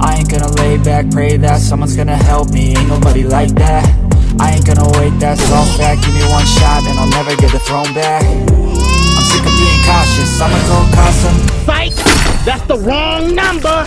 I ain't gonna lay back, pray that Someone's gonna help me, ain't nobody like that. I ain't gonna wait, that's all fact. Give me one shot and I'll never get the throne back. I'm sick of being cautious, I'ma go cause some Psych! That's the wrong number!